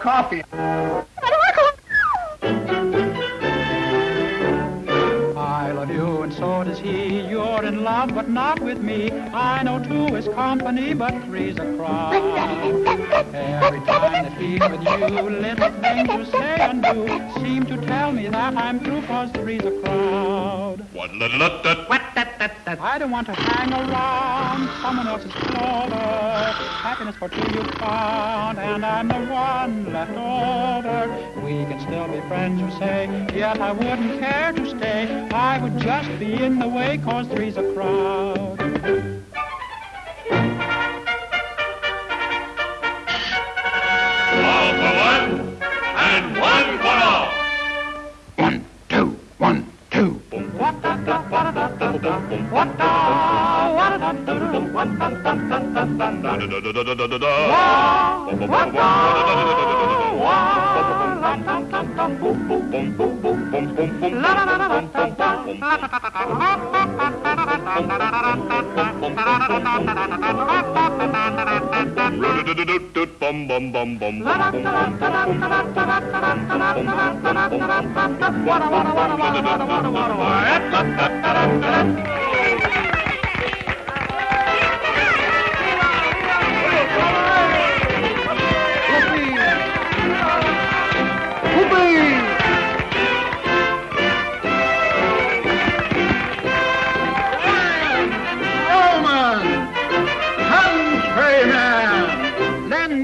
coffee. Love, but not with me. I know two is company, but three's a crowd. Every time that he's with you, little things you say and do seem to tell me that I'm through, cause three's a crowd. What da What that that that I don't want to hang around someone else's clover. Happiness for two you found, and I'm the one left over. We can still be friends, you say, yet I wouldn't care to stay. I would just be in the way, cause three's a crowd. La la la la la la bum bum la what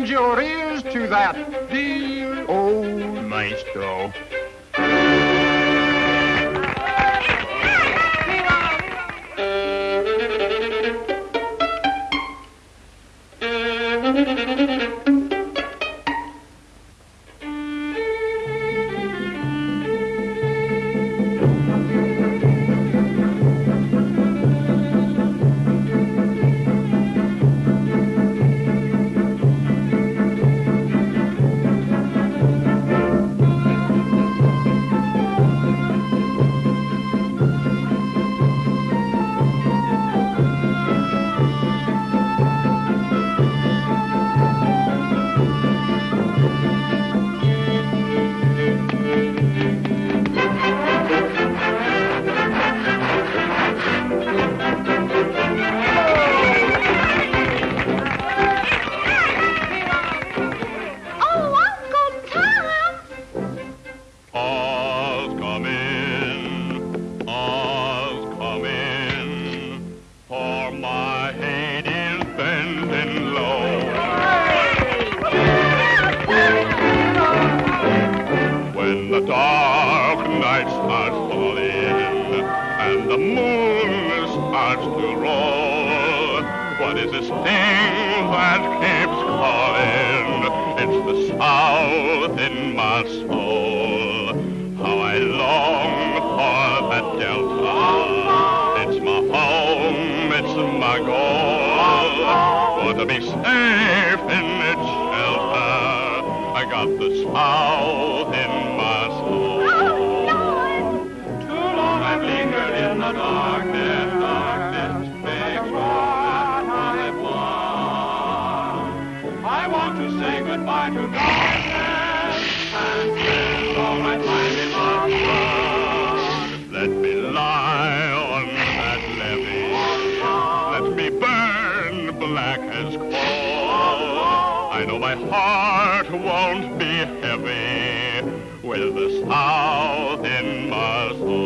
your ears to that dear old maestro. The dark night starts falling and the moon starts to roll, what is this thing that keeps calling? It's the south in my soul. How I long for that delta. It's my home, it's my goal. For to be safe in its shelter, I got the south in goodbye to darkness and spend all my time in sun. Let me lie on that levee. Let me burn black as coal. I know my heart won't be heavy with the south in my soul.